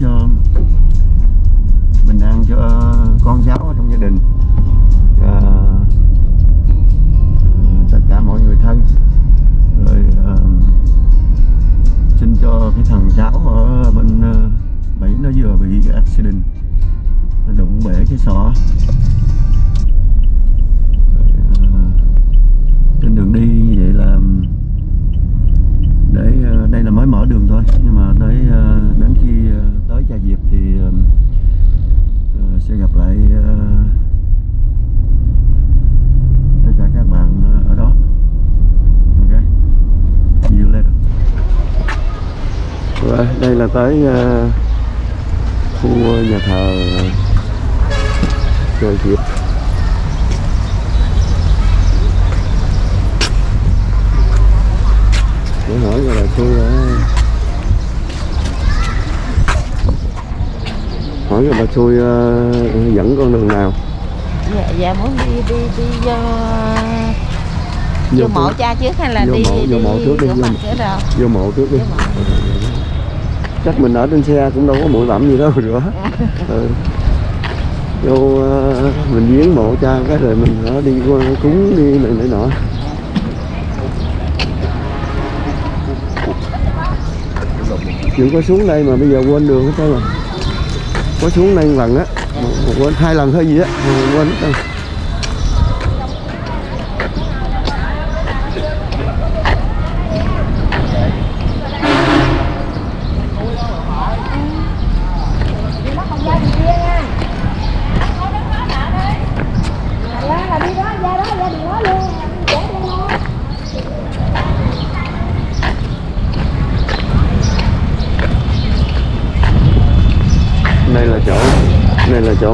cho bình an cho ờ, con cháu ở trong gia đình. À, tất cả mọi người thân. Rồi à, xin cho cái thằng cháu ở bên bảy Mỹ nó vừa bị accident. Nó đụng bể cái sọ rồi, uh, trên đường đi như vậy là để uh, đây là mới mở đường thôi nhưng mà tới uh, đến khi uh, tới Trà Diệp thì uh, uh, sẽ gặp lại uh, tất cả các bạn uh, ở đó ok see you later rồi đây là tới uh, khu nhà thờ Trà Diệp. Để hỏi là tôi uh, hỏi rồi bà xui uh, dẫn con đường nào? Dạ dạ muốn đi đi đi vô Vô vô mộ cha trước hay là Vô đi mộ- vô mộ trước đi, vô vô mộ trước đi. Vô mộ chắc mình ở trên xe cũng đâu có bụi bặm gì đâu mà rửa ừ. vô uh, mình viếng mộ cha cái rồi mình ở đi qua cúng đi này này nọ. Chuyện có xuống đây mà bây giờ quên đường hết trơn rồi. Có xuống đây lần á Quên hai lần thôi gì á Quên hết trơn.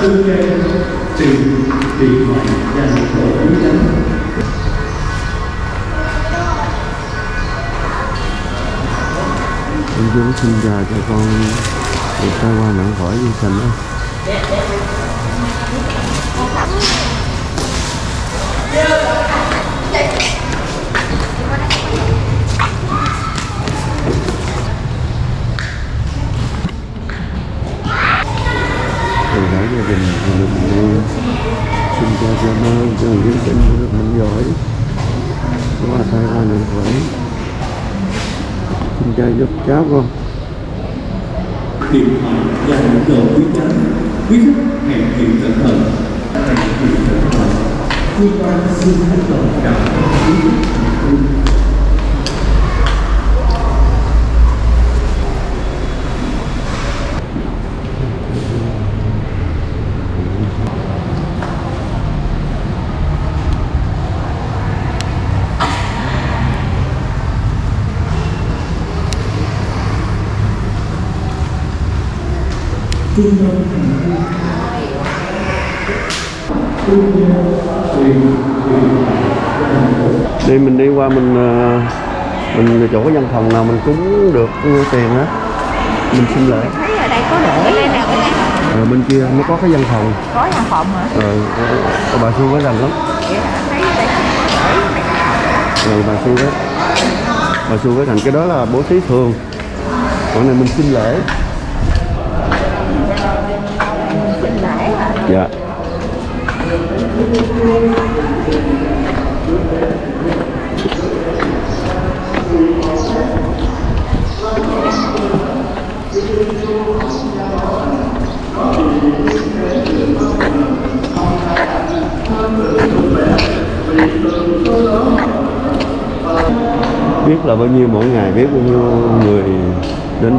đây Em chú xin chào cho con được tai qua nặng khỏi như thành đó Yeah cả gia đình và mình uh, xin cho cha mơ cho những tình được mạnh giỏi qua tai qua nạn khỏe xin cha giúp cháu con điện thoại và những đồ quý tránh quý khách hẹn hiện cẩn thận hẹn hiện cẩn thận cơ quan xin hết lòng cảm ơn quý khách đi mình đi qua mình ờ, mình chỗ cái văn phòng nào mình cúng được tiền á. Mình xin lễ thấy ở đây có để đây nè bên ở bên kia nó có cái văn phòng. Có nhà phòng hả? Ờ, ờ, bà xui mới rành lắm. Có rồi bà xui đó bà xui với thành cái đó là bố thí thường. Còn này mình xin lễ dạ. Biết là bao nhiêu mỗi ngày biết bao nhiêu người đến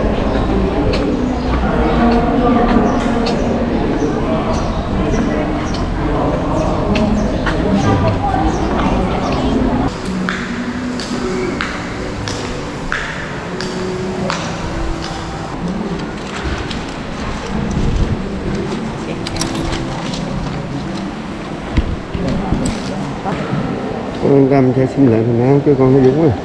Tâm sẽ xin lại phần áo cho con nó Dũng à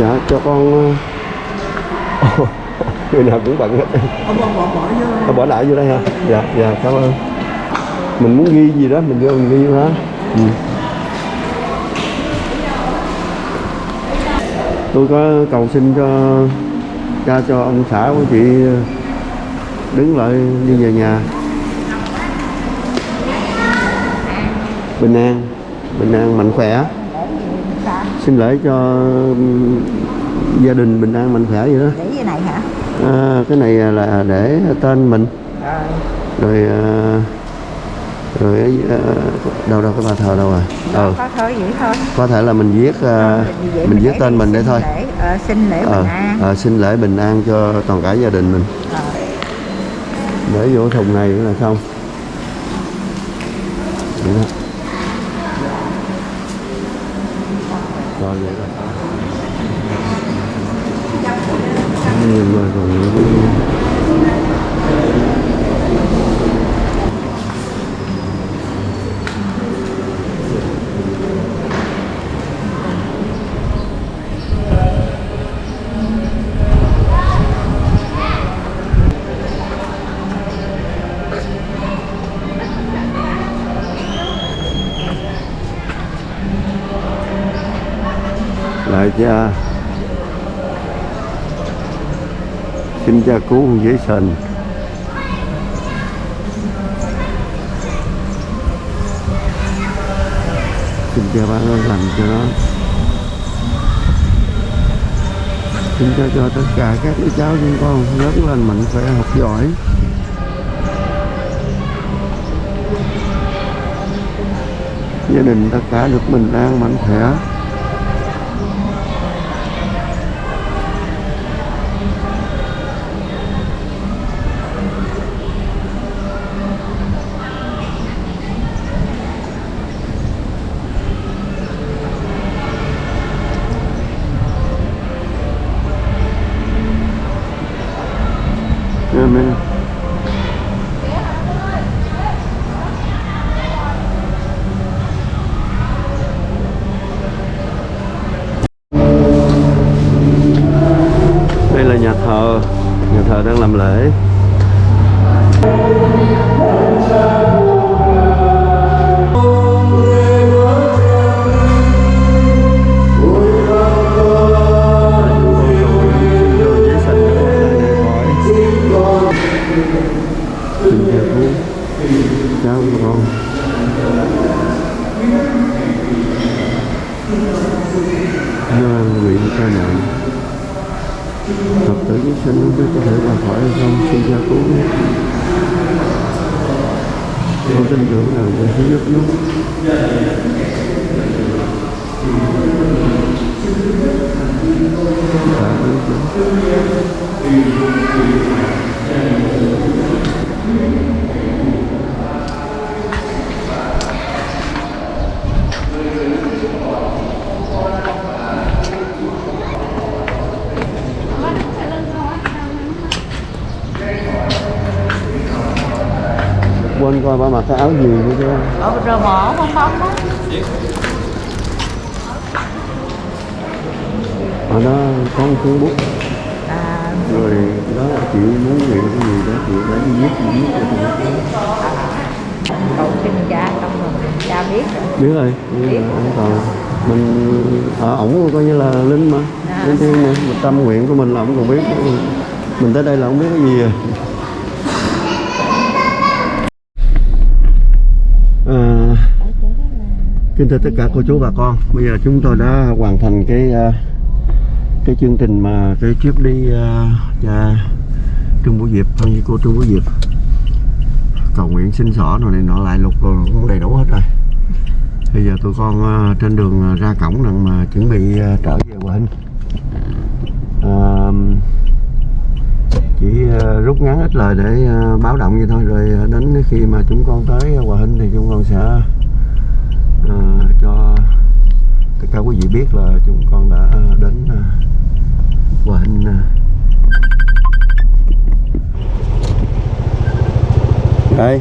dạ cho con ờ, người nào cũng bận hết. Ông bỏ bỏ bỏ vô. Bỏ lại vô đây hả? Dạ dạ cảm ơn. Mình muốn ghi gì đó mình vô mình ghi vô hả ừ. tôi có cầu xin cho cha cho ông xã của chị đứng lại đi về nhà. Bình an bình an mạnh khỏe. Xin lễ cho gia đình bình an mạnh khỏe vậy đó. Để như này hả? À, cái này là để tên mình. Rồi rồi à, rồi à, đâu đâu cái bà thờ đâu rồi ờ. Có thôi vậy thôi? Có thể là mình viết à, mình viết tên mình để thôi. lễ, ờ, xin lễ ờ bình an. ờ, xin lễ bình an cho toàn cả gia đình mình. Ờ để vô thùng này nữa là xong. Đó. Rồi vậy rồi Nhìn rồi còn cha xin cha cứu con dễ sình xin cha ban ơn lành cho nó. Xin cha cho tất cả các đứa cháu chúng con lớn lên mạnh khỏe, học giỏi. Gia đình tất cả được bình an, mạnh khỏe. Phật tử chúng sinh không biết có thể là khỏi hay không, Xin gia cứu Con tin tưởng rằng con sẽ giúp nó Tạ ơn Chúa. Quên coi bà mặc cái áo gì nữa chứ. Ờ, rồi bỏ bong bóng đó. Ở đó có một cuốn bút. À, rồi đó là chị muốn nghĩ cái gì đó chị lấy đi viết chị viết cho tôi cầu xin cha xong rồi cha biết rồi. Biết rồi biết rồi toàn mình ở ổng coi như là linh mà. À. linh mà một tâm nguyện của mình là ổng còn biết. Mình tới đây là không biết cái gì à à kính thưa tất cả cô chú bà con. Bây giờ chúng tôi đã hoàn thành cái à, cái chương trình mà cái trip đi uh, nhà Trung Vũ Diệp hay cô Trung Vũ Diệp. Cầu nguyện xin xỏ rồi này nọ lại lục rồi cũng đầy đủ hết rồi. Bây giờ tụi con uh, trên đường à, ra cổng rằng mà chuẩn bị uh, trở về Hòa hình uh, chỉ uh, rút ngắn ít lời để uh, báo động vậy thôi rồi đến khi mà chúng con tới Hòa hình thì chúng con sẽ à, cho tất cả quý vị biết là chúng con đã đến ờ, Hòa hình. Ờ, đây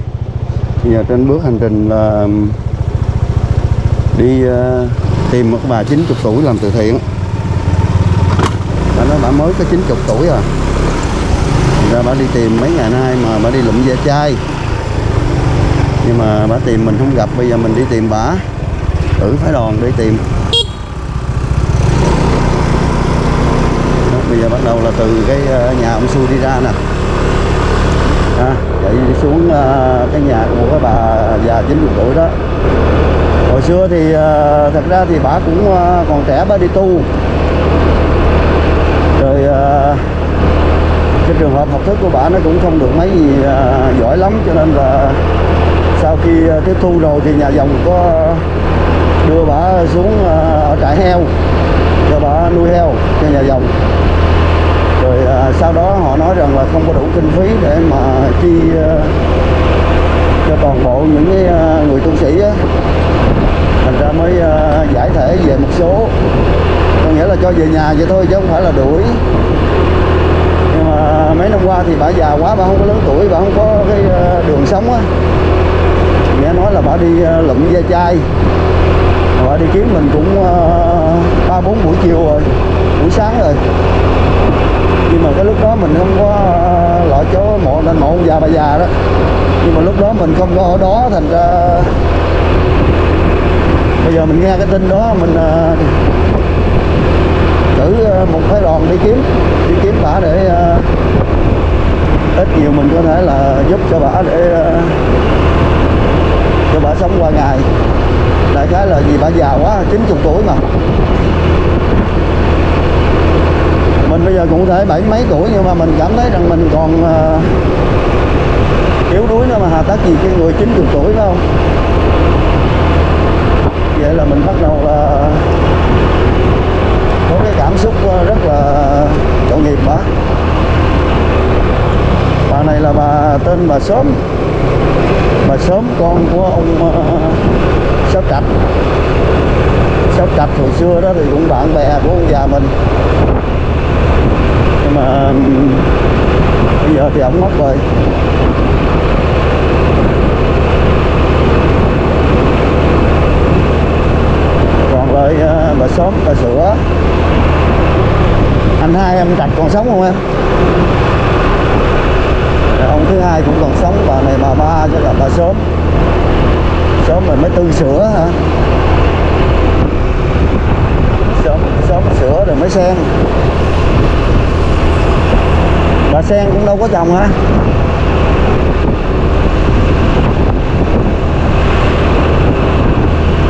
bây giờ trên bước hành trình là đi ờ, tìm một bà 90 tuổi làm từ thiện bà nói bà mới có 90 tuổi à ra bà đi tìm mấy ngày nay mà bà đi lụm ve chai nhưng mà bà tìm mình không gặp bây giờ mình đi tìm bà. Tử phái đoàn đi tìm. Đó, bây giờ bắt đầu là từ cái ờ, nhà ông Xui đi ra nè. À, chạy xuống ờ, cái nhà của cái bà già 90 tuổi đó. Hồi xưa thì ờ, thật ra thì bà cũng còn trẻ bà đi tu. Rồi cái trường hợp học thức của bà nó cũng không được mấy gì giỏi lắm cho nên là sau khi ờ, tiếp thu rồi thì nhà dòng có đưa bà xuống ờ, ở trại heo, cho bà nuôi heo cho nhà dòng. Rồi ờ, sau đó họ nói rằng là không có đủ kinh phí để mà chi cho toàn bộ những cái người tu sĩ á. Thành ra mới giải thể về một số. Có nghĩa là cho về nhà vậy thôi chứ không phải là đuổi. Nhưng mà mấy năm qua thì bà già quá, bà không có lớn tuổi, bà không có cái đường sống á nghe nói là bà đi ờ, lụm ve chai. Bà đi kiếm mình cũng ờ, ba bốn buổi chiều rồi buổi sáng rồi. Nhưng mà cái lúc đó mình không có ờ, loại chỗ mộ nên mộ ông già bà già đó. Nhưng mà lúc đó mình không có ở đó thành ra bây giờ mình nghe cái tin đó mình uh, cử một phái đoàn đi kiếm đi kiếm bà để uh, ít nhiều mình có thể là giúp cho bà để uh, cho bà sống qua ngày. Đại khái là vì bà già quá 90 tuổi mà. Mình bây giờ cũng thể bảy mấy tuổi nhưng mà mình cảm thấy rằng mình còn uh, yếu đuối nữa mà hà tác gì cái người 90 tuổi phải không? Vậy là mình bắt đầu là có cái cảm xúc ờ, rất là tội nghiệp bà bà này là bà tên bà sớm và sớm con của ông ờ, sáu trạch sáu trạch hồi xưa đó thì cũng bạn bè của ông già mình. Nhưng mà bây giờ thì ổng mất rồi. Còn lại ờ, bà sớm bà sữa. Anh hai em trạch còn sống không em? Ông thứ hai cũng còn sống, bà này bà ba cho là bà sớm. Sớm rồi mới tư sữa hả? Sớm sớm sữa rồi mới sen. Bà sen cũng đâu có chồng hả?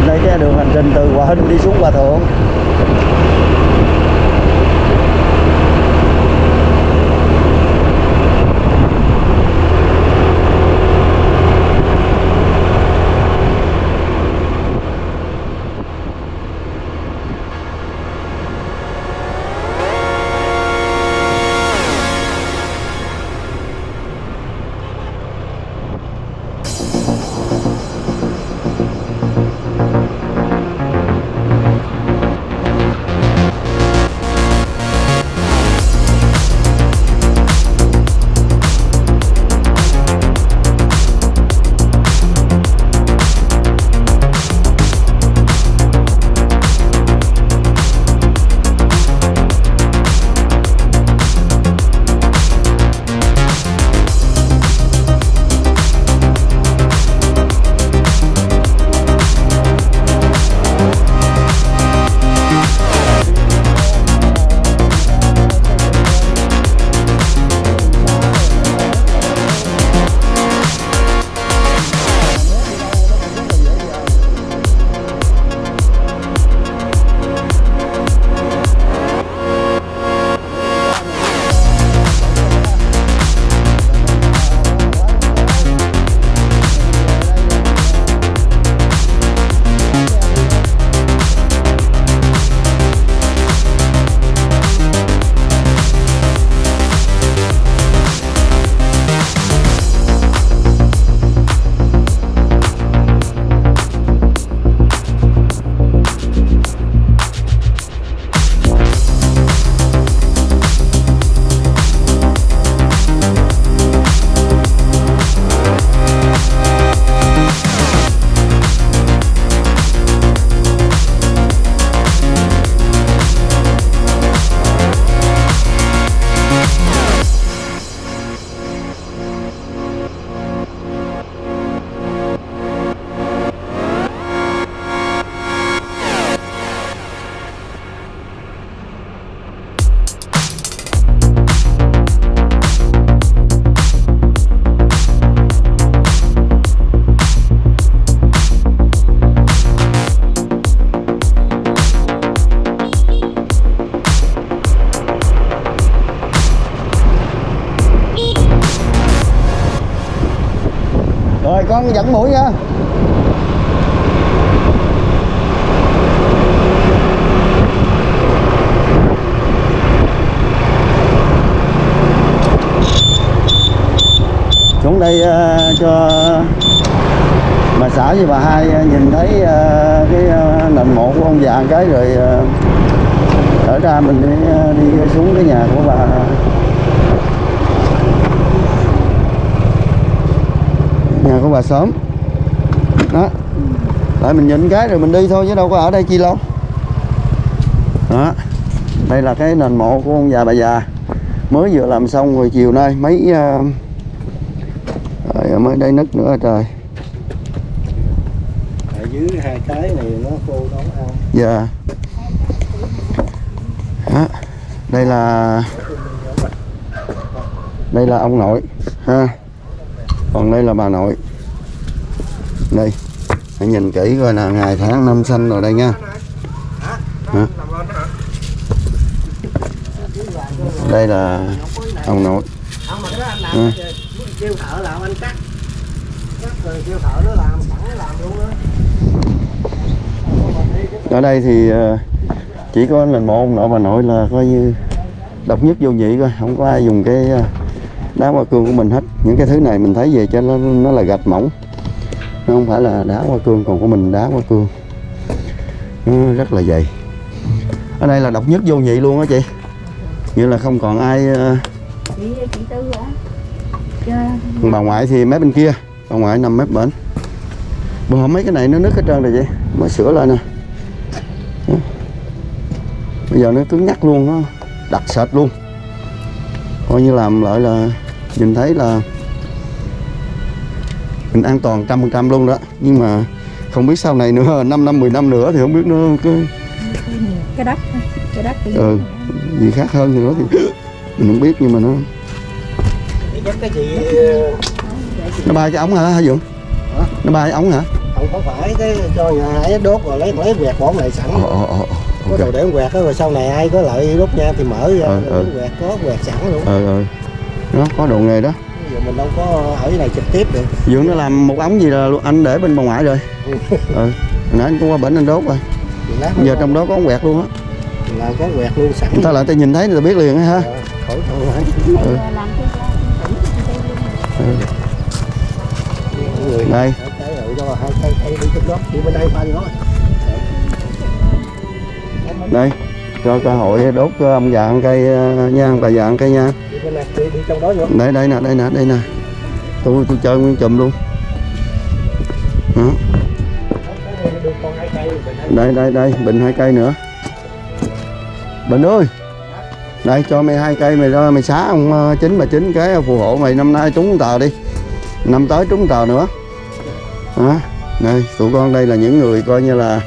Đây cái đường hành trình từ hòa hinh đi xuống hòa thượng. Con dẫn mũi nha. Xuống đây ờ, cho bà xã với bà hai ờ, nhìn thấy ờ, cái ờ, nền mộ của ông già một cái rồi ờ, ở ra mình đi, ờ, đi xuống cái nhà của bà nhà của bà sớm. Đó. Lại mình nhìn cái rồi mình đi thôi chứ đâu có ở đây chi lâu đó. Đây là cái nền mộ của ông già bà già. Mới vừa làm xong rồi chiều nay mấy ờ, rồi mới đây nứt nữa trời. Ở dưới hai cái này nó khô nó ăn dạ. Đó. đây là đây là ông nội ha. Còn đây là bà nội đây, hãy nhìn kỹ coi là ngày tháng năm sinh rồi đây nha. Hả? đây là ông nội. Ở đây thì ờ, chỉ có là một ông nội bà nội là coi như độc nhất vô nhị coi không có ai dùng cái ờ, đá hoa cương của mình hết. Những cái thứ này mình thấy về cho nó nó là gạch mỏng nó không phải là đá hoa cương còn của mình đá hoa cương. Nó rất là dày. Ở đây là độc nhất vô nhị luôn á chị. Như là không còn ai ờ, chị chị tư hả? Chứ bà ngoại thì mép bên kia bà ngoại nằm mép bển bữa hôm mấy cái này nó nứt hết trơn rồi chị mới sửa lại nè. Bây giờ nó cứng nhắc luôn nó đặc sệt luôn. Coi như làm lại là nhìn thấy là mình an toàn trăm phần trăm luôn đó. Nhưng mà không biết sau này nữa 5 năm 10 năm nữa thì không biết nó cái cái đất cái đất Ừ. gì khác hơn thì nữa thì mình không biết nhưng mà nó nó bay cái ống hả hả Dũng? Nó bay cái ống hả? Không có phải cái cho nhà ấy đốt rồi lấy lấy quẹt bỏ lại sẵn. Ồ ồ ồ có ok. đồ để quẹt đó rồi sau này ai có lợi đốt nha thì mở ra Ừ, rồi ừ. quẹt có quẹt sẵn luôn. Ờ ờ. Nó có đồ nghề đó mình đâu có ở cái này trực tiếp được. Dượng nó làm một ống gì là anh để bên bà ngoại rồi. Ừ. Hồi nãy anh cũng qua bển anh đốt rồi. Giờ trong đó có ống quẹt luôn á. Là có quẹt luôn sẵn. Người ta lại ta nhìn thấy người ta biết liền ha. Ờ, khỏi thôi. Hả Ừ. ừ. người đây. cái rồi cho hai cây cây đi trong đó đi bên đây pha gì đó đây cho cơ hội đốt cho ông già ăn cây ờ, nha ông bà già ăn cây nha đi đi, trong đó vô. Đây đây nè đây nè đây nè. Tôi tôi chơi nguyên chùm luôn. Đó. đây đây đây bình hai cây nữa. Bình ơi. Đây cho mày hai cây mày ra mày xá ông ờ, chín mà chín cái phù hộ mày năm nay trúng tờ đi. Năm tới trúng tờ nữa. Đó. Đây tụi con đây là những người coi như là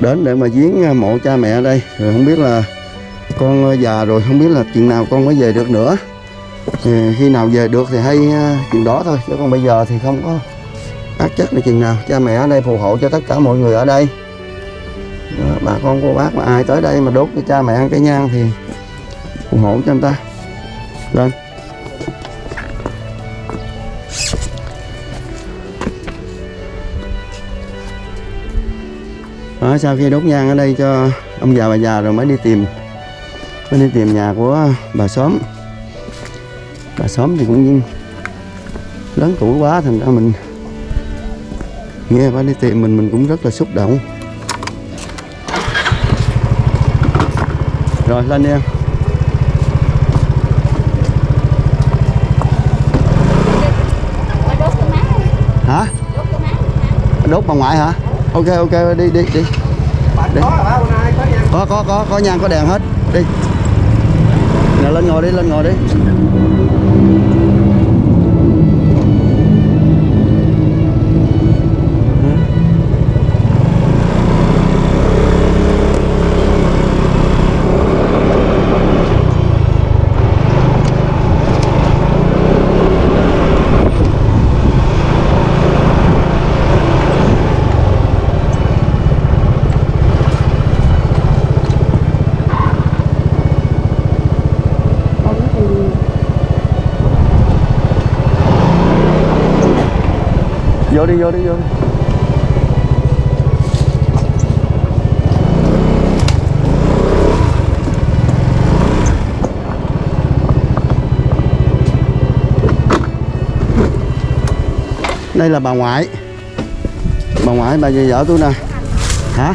đến để mà viếng ờ, mộ cha mẹ ở đây. Rồi không biết là con ờ, già rồi không biết là chừng nào con mới về được nữa thì khi nào về được thì hay ờ, chuyện đó thôi chứ còn bây giờ thì không có ác chất là chừng nào. Cha mẹ ở đây phù hộ cho tất cả mọi người ở đây. Đó, bà con cô bác mà ai tới đây mà đốt cho cha mẹ ăn cái nhang thì phù hộ cho anh ta. Lên. Đó, sau khi đốt nhang ở đây cho ông già bà già rồi mới đi tìm mới đi tìm nhà của bà xóm bà xóm thì cũng lớn tuổi quá thành ra mình nghe bà đi tìm mình mình cũng rất là xúc động. Rồi, lên đi em. Hả? Đốt bà ngoại hả? Ok ok, đi đi đi. Đi. có có có có có nhang có đèn hết. Đi. Nào, lên ngồi đi, lên ngồi đi. Vô đi vô đi vô đi. Đây là bà ngoại. Bà ngoại bà về vợ tôi nè. Hả?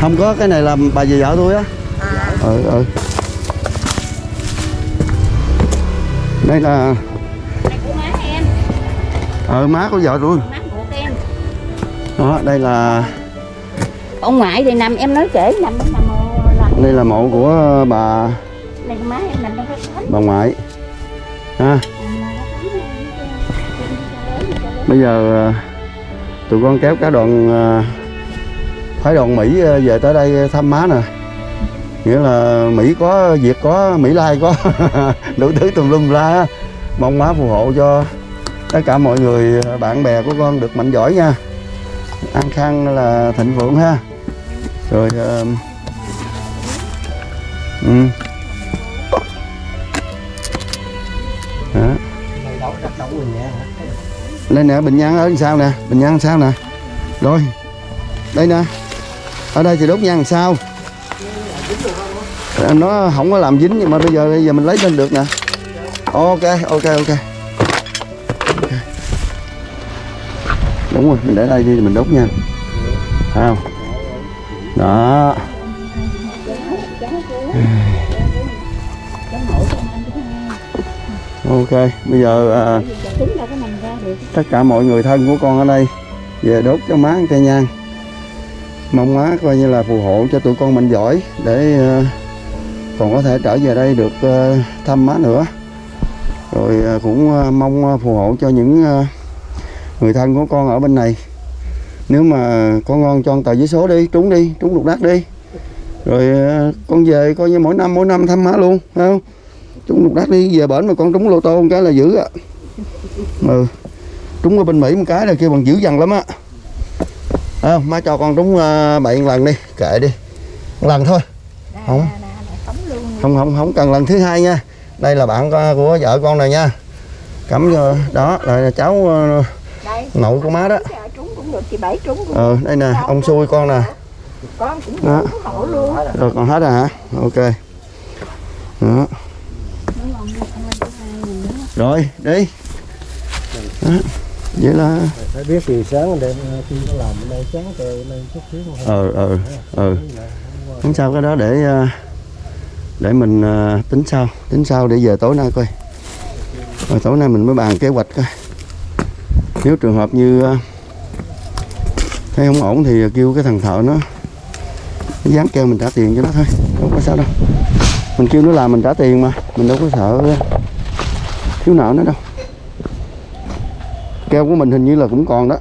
Không có cái này là bà về vợ tôi á. À. Ừ ừ. Đây là ờ má của vợ tôi. Má của em. Đó đây là ông ngoại thì nằm em nói kể nằm nằm đây là mộ của bà này má em nằm trong cái bà ngoại. Ha? Bây giờ ờ, tụi con kéo cả đoàn ờ, phái đoàn Mỹ ờ, về tới đây thăm má nè. Nghĩa là Mỹ có Việt có Mỹ Lai có. Đủ thứ tùm lum la. Mong má phù hộ cho tất cả mọi người bạn bè của con được mạnh giỏi nha an khang là thịnh vượng ha rồi uh, ừ. Đó. đây nè bình nhang ở sao sau nè bình nhang sao nè rồi đây nè ở đây thì đốt nhang sao nó không có làm dính nhưng mà bây giờ bây giờ mình lấy lên được nè ok ok Ok. Đúng rồi mình để đây đi mình đốt nha. Thấy không? Đó. Ok bây giờ à, tất cả mọi người thân của con ở đây về đốt cho má cây nhang mong má coi như là phù hộ cho tụi con mình giỏi để à, còn có thể trở về đây được à, thăm má nữa. Rồi à, cũng à, mong à, phù hộ cho những à, người thân của con ở bên này. Nếu mà có ngon cho con tờ giấy số đi trúng đi trúng lục đắc đi. Rồi ờ, con về coi như mỗi năm mỗi năm thăm má luôn phải không? Trúng lục đắc đi về bển mà con trúng lô tô một cái là dữ á. Ừ trúng ở bên Mỹ một cái là kêu bằng dữ dằn lắm á. À, má cho con trúng bậy một lần đi kệ đi. Một lần thôi. Không. Không không không cần lần thứ hai nha. Đây là bạn co- của vợ con này nha. Cắm vô đó là cháu ờ, nội của má đó. Trúng cũng được chị bảy trúng cũng ờ đây nè ông xui con nè. Con cũng Đó. rồi còn hết rồi hả? Ok. Đó. Rồi đi. Đó. vậy là phải biết thì sáng đêm khi có làm ở đây sáng trời lên chút xíu không ờ ờ ờ. Không sao cái đó để ờ, để mình ờ, tính sau tính sau để về tối nay coi. Rồi tối nay mình mới bàn kế hoạch coi nếu trường hợp như ờ, thấy không ổn thì kêu cái thằng thợ nó nó dán keo mình trả tiền cho nó thôi không có sao đâu. Mình kêu nó làm mình trả tiền mà mình đâu có sợ ờ, thiếu nợ nó đâu. Keo của mình hình như là cũng còn đó.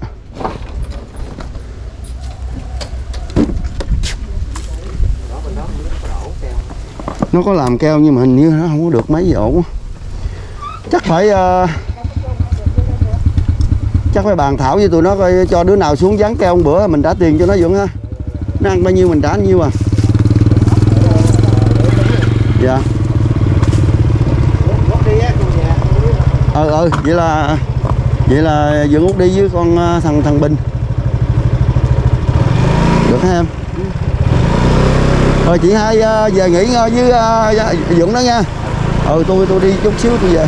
Nó có làm keo nhưng mà hình như nó không có được mấy gì ổn. Chắc phải uh, chắc phải bàn thảo với tụi nó coi cho đứa nào xuống dán keo một bữa mình trả tiền cho nó dưỡng ha. Nó ăn bao nhiêu mình trả bao nhiêu à. Dạ. Gót ờ ờ vậy là vậy là dưỡng út đi với con à, thằng thằng bình. Được hả em? Rồi chị hai à, về nghỉ ngơi với dũng dưỡng đó nha. Ừ tôi tôi đi chút xíu, tôi về.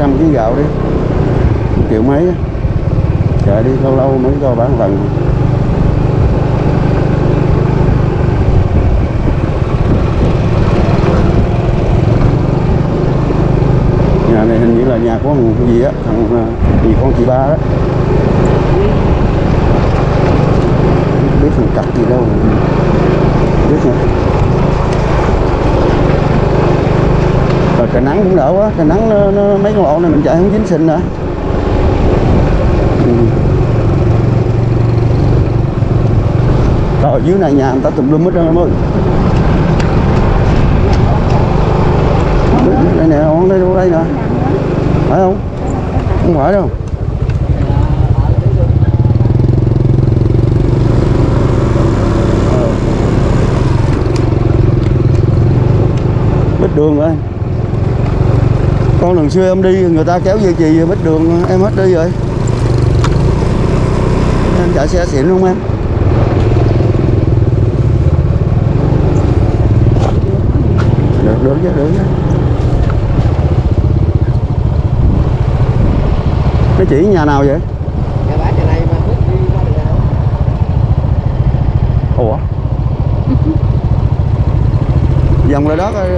Trăm kg gạo đi. Triệu mấy chạy đi, lâu lâu mới cho bán lần. Nhà này hình như là nhà của thằng gì á, thằng à, gì con chị ba đó. Biết thằng cặp gì đâu. Biết không? Trời nắng cũng đỡ quá. Trời nắng nó, nó, mấy con lộ này mình chạy không dính sinh nữa. Ừ. rồi dưới này nhà người ta tùm lum hết trơn em ơi đây nè con đây đâu đây nè. Phải không? Không phải đâu. Ờ. đường rồi con lần xưa em đi người ta kéo dây chì bích đường em hết đi rồi. Em chạy xe xịn không em. Được được chứ được chứ. Nó chỉ nhà nào vậy? Ủa? Dòng lại đó coi